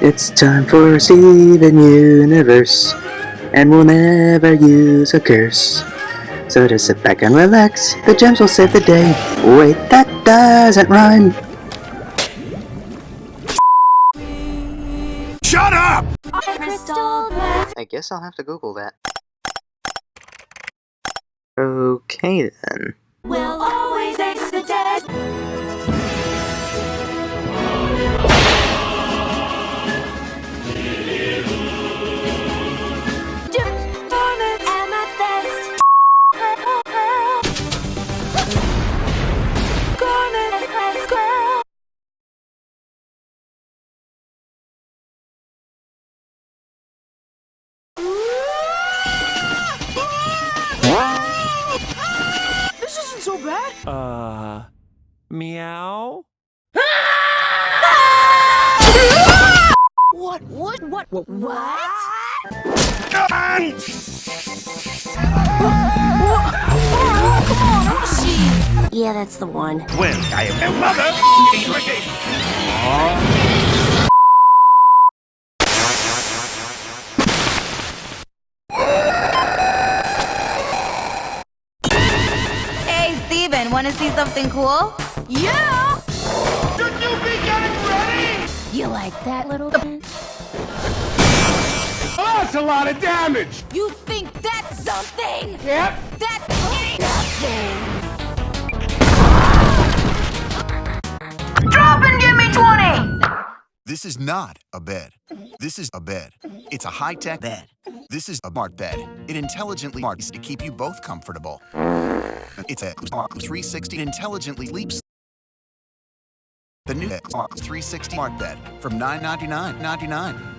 It's time for Steven Universe, and we'll never use a curse. So just sit back and relax, the gems will save the day. Wait, that doesn't rhyme. Shut up! I guess I'll have to Google that. Okay then. Uh, meow? What? What? What? What? What? Oh, come on, I want to see. Yeah, that's the one. When I am your mother, Hey, wanna see something cool? Yeah. Should you be getting ready? You like that little bit? Oh, that's a lot of damage! You think that's something? Yep. That's nothing. Drop and give me 20! This is not a bed. This is a bed. It's a high-tech bed. This is a smart bed. It intelligently marks to keep you both comfortable. It's a Smart 360 intelligently sleeps. The new Smart 360 smart bed from $999.99.